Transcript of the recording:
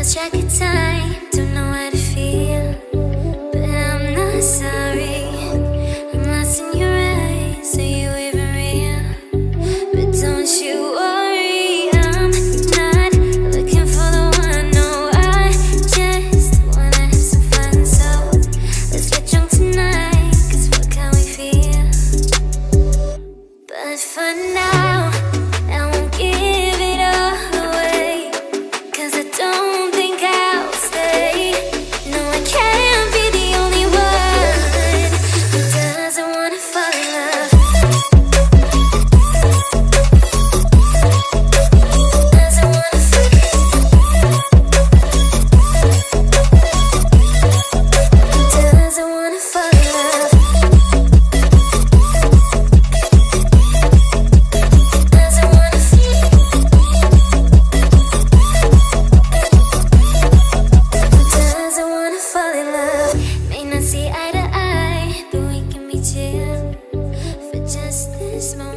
don't know how to feel. But I'm not sorry. I'm lost in your eyes, are you even real? But don't you worry, I'm not looking for the one. No, I just wanna have some fun. So let's get drunk tonight, cause fuck how we. But for now, this moment.